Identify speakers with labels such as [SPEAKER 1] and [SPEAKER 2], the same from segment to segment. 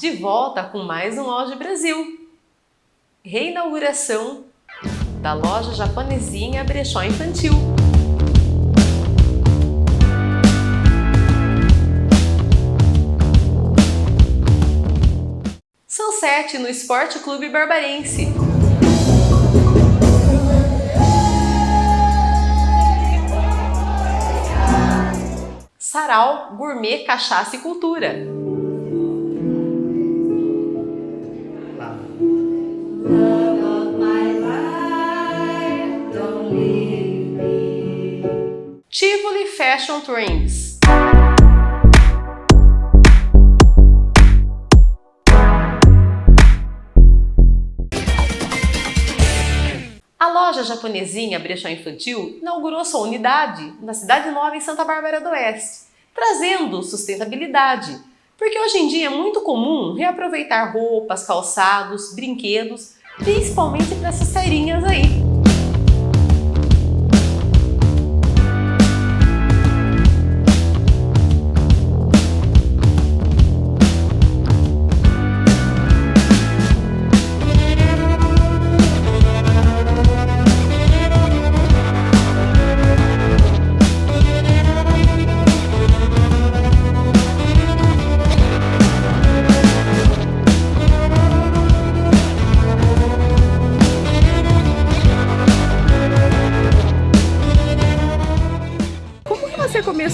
[SPEAKER 1] De volta com mais um Loja Brasil. Reinauguração da loja japonesinha Brechó Infantil. Sunset no Esporte Clube Barbarense. Sarau Gourmet Cachaça e Cultura. Tivoli Fashion Trends. A loja japonesinha Brechó Infantil inaugurou sua unidade na Cidade Nova em Santa Bárbara do Oeste, trazendo sustentabilidade, porque hoje em dia é muito comum reaproveitar roupas, calçados, brinquedos, principalmente para essas feirinhas aí.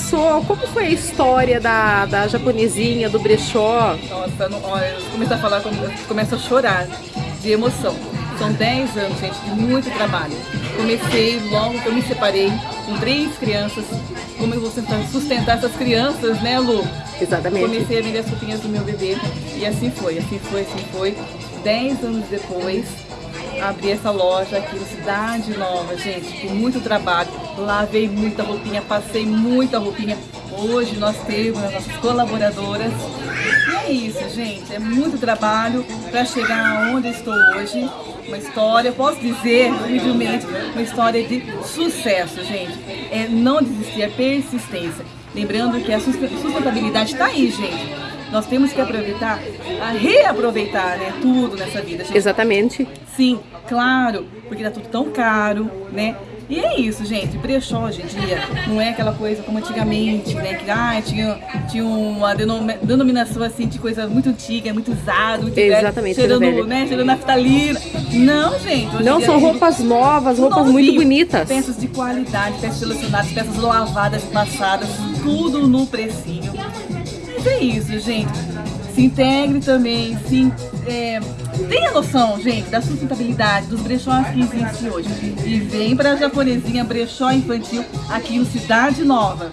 [SPEAKER 2] Começou? Como foi a história da, da japonesinha, do brechó?
[SPEAKER 3] Nossa, não, olha, eu comecei a falar, começo a chorar de emoção. São 10 anos, gente, de muito trabalho. Comecei logo que eu me separei, com três crianças. Como eu vou sustentar essas crianças, né, Lu?
[SPEAKER 2] Exatamente.
[SPEAKER 3] Comecei a vender as roupinhas do meu bebê. E assim foi, assim foi, assim foi. 10 anos depois, abri essa loja aqui na Cidade Nova, gente, com muito trabalho. Lavei muita roupinha, passei muita roupinha. Hoje nós temos as nossas colaboradoras. E é isso, gente, é muito trabalho para chegar aonde estou hoje. Uma história, posso dizer, humildemente, uma história de sucesso, gente. É não desistir, é persistência. Lembrando que a sustentabilidade está aí, gente nós temos que aproveitar, a reaproveitar né, tudo nessa vida. Gente.
[SPEAKER 2] Exatamente.
[SPEAKER 3] Sim, claro, porque tá tudo tão caro, né? E é isso, gente, brechó hoje em dia não é aquela coisa como antigamente, né, que ah, tinha, tinha uma denominação assim de coisa muito antiga, muito usado, muito
[SPEAKER 2] Exatamente,
[SPEAKER 3] velho, cheirando, né, cheirando naftalina. Não, gente.
[SPEAKER 2] Não, são roupas novas, roupas muito bonitas.
[SPEAKER 3] Peças de qualidade, peças selecionadas, peças lavadas passadas, tudo no precinho é isso, gente. Se integre também, se, é, tenha noção, gente, da sustentabilidade dos brechós que existem hoje. E vem para a japonesinha brechó infantil aqui no Cidade Nova.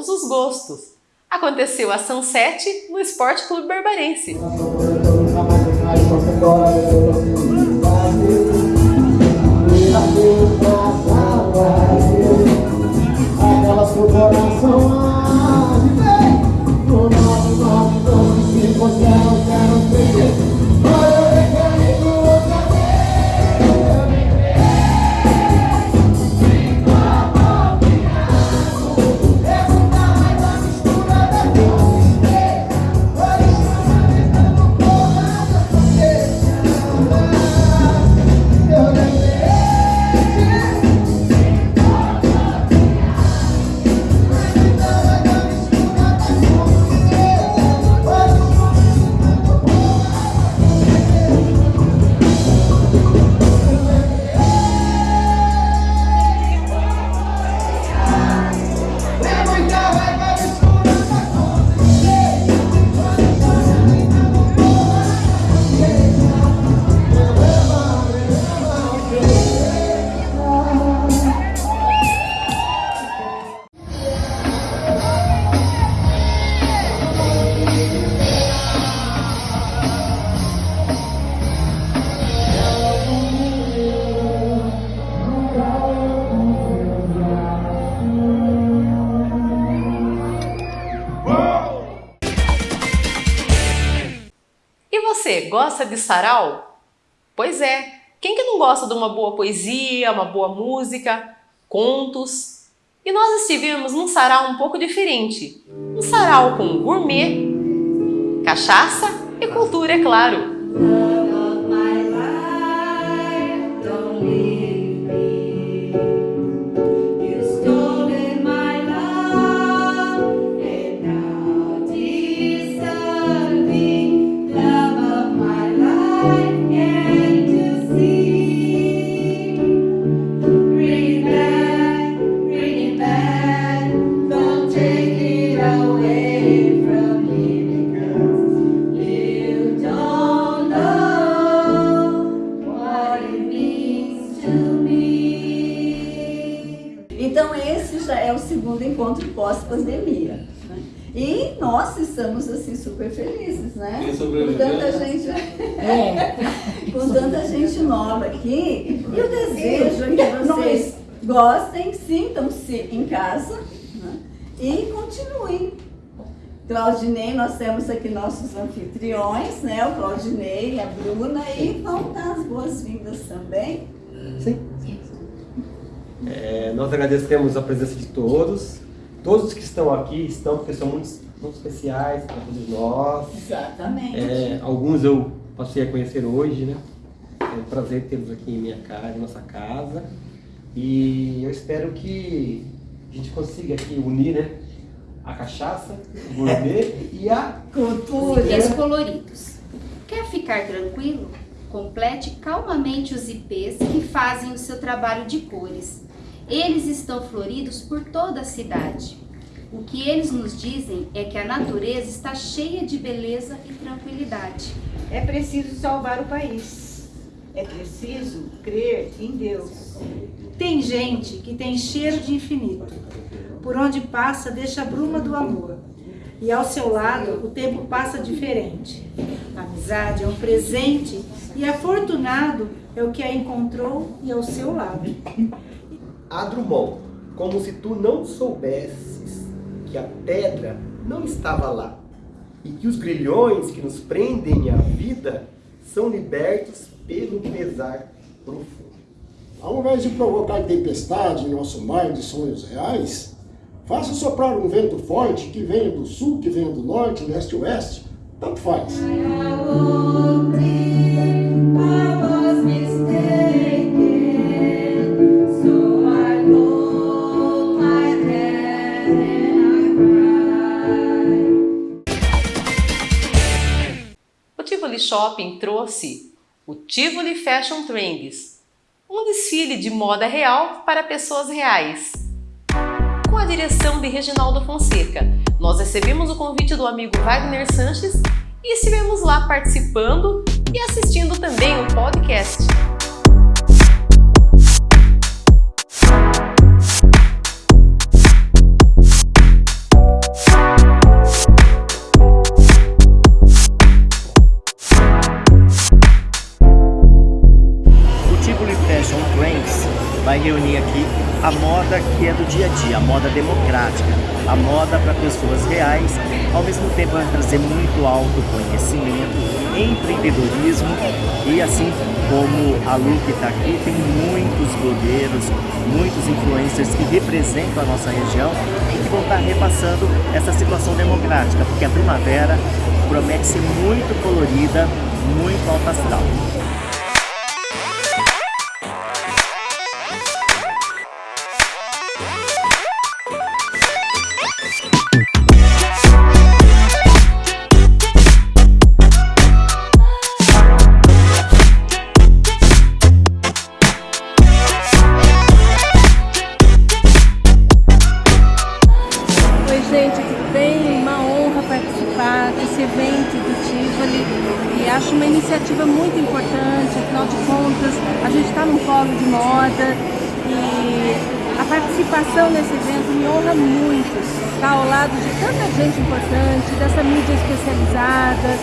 [SPEAKER 1] todos os gostos. Aconteceu a Sunset no Esporte Clube Barbarense. Aquelas você, gosta de sarau? Pois é, quem que não gosta de uma boa poesia, uma boa música, contos? E nós estivemos num sarau um pouco diferente. Um sarau com gourmet, cachaça e cultura, é claro.
[SPEAKER 4] Pós-pandemia. Né? E nós estamos assim super felizes, né? Com tanta gente, é. com tanta gente nova aqui. E o desejo é que vocês gostem, sintam-se em casa né? e continuem. Claudinei, nós temos aqui nossos anfitriões, né? O Claudinei, a Bruna, e vão dar as boas-vindas também.
[SPEAKER 5] Sim. É, nós agradecemos a presença de todos. Todos que estão aqui estão porque são muito, muito especiais para todos nós.
[SPEAKER 4] Exatamente.
[SPEAKER 5] É, alguns eu passei a conhecer hoje, né? É um prazer tê-los aqui em minha casa, em nossa casa. E eu espero que a gente consiga aqui unir, né? A cachaça, o gourmet e a cultura.
[SPEAKER 6] Os coloridos. Quer ficar tranquilo? Complete calmamente os IPs que fazem o seu trabalho de cores eles estão floridos por toda a cidade. O que eles nos dizem é que a natureza está cheia de beleza e tranquilidade.
[SPEAKER 7] É preciso salvar o país. É preciso crer em Deus. Tem gente que tem cheiro de infinito. Por onde passa, deixa a bruma do amor. E ao seu lado, o tempo passa diferente. A amizade é um presente e afortunado é o que a encontrou e ao seu lado.
[SPEAKER 5] A Drummond, como se tu não soubesses que a pedra não estava lá e que os grilhões que nos prendem à vida são libertos pelo pesar profundo.
[SPEAKER 8] Ao invés de provocar tempestade em nosso mar de sonhos reais, faça soprar um vento forte que venha do sul, que venha do norte, leste e oeste, tanto faz.
[SPEAKER 1] Shopping trouxe o Tivoli Fashion Trends, um desfile de moda real para pessoas reais. Com a direção de Reginaldo Fonseca, nós recebemos o convite do amigo Wagner Sanches e estivemos lá participando e assistindo também o podcast.
[SPEAKER 9] Moda que é do dia a dia, a moda democrática, a moda para pessoas reais, ao mesmo tempo vai trazer muito autoconhecimento, empreendedorismo e assim como a Lu que está aqui, tem muitos blogueiros, muitos influencers que representam a nossa região e que vão estar tá repassando essa situação democrática, porque a primavera promete ser muito colorida, muito alta astral.
[SPEAKER 2] honra muito estar ao lado de tanta gente importante, dessa mídia especializada.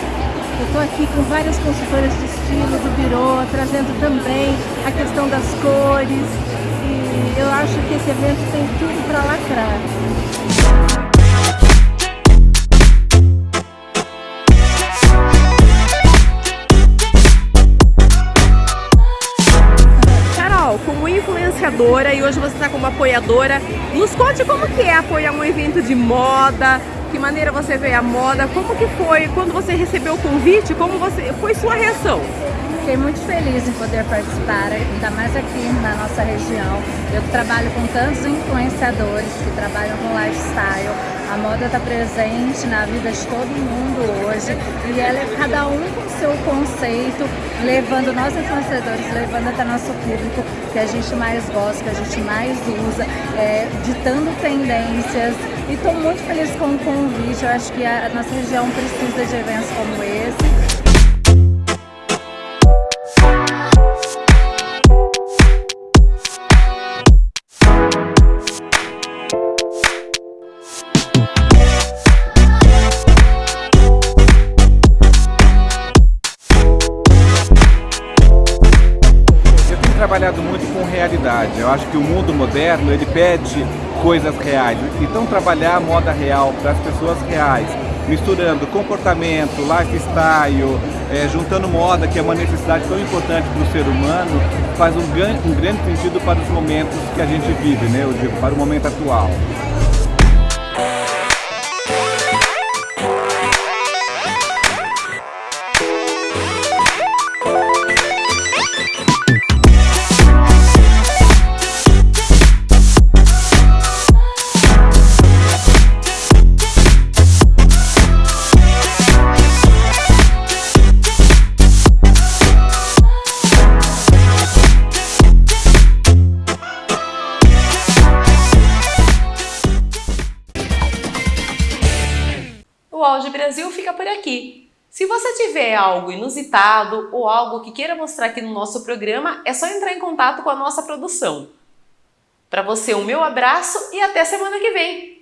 [SPEAKER 2] Eu estou aqui com várias consultoras de estilo do Birô, trazendo também a questão das cores. E eu acho que esse evento tem tudo para lacrar.
[SPEAKER 1] Carol como influenciadora e hoje você está como apoiadora nos conte como que é apoiar um evento de moda, que maneira você vê a moda, como que foi quando você recebeu o convite, como você foi sua reação?
[SPEAKER 2] Fiquei muito feliz em poder participar, ainda mais aqui na nossa região. Eu trabalho com tantos influenciadores que trabalham com lifestyle. A moda está presente na vida de todo mundo hoje e ela é cada um com seu conceito, levando nós influenciadores, levando até nosso público que a gente mais gosta, que a gente mais usa, é, ditando tendências. E estou muito feliz com o convite. Eu acho que a nossa região precisa de eventos como esse.
[SPEAKER 10] Trabalhado muito com realidade. Eu acho que o mundo moderno ele pede coisas reais. Então trabalhar a moda real para as pessoas reais, misturando comportamento, lifestyle, é, juntando moda, que é uma necessidade tão importante para o ser humano, faz um, um grande sentido para os momentos que a gente vive, né? Eu digo, para o momento atual.
[SPEAKER 1] Aqui. Se você tiver algo inusitado ou algo que queira mostrar aqui no nosso programa, é só entrar em contato com a nossa produção. Para você, o meu abraço e até semana que vem!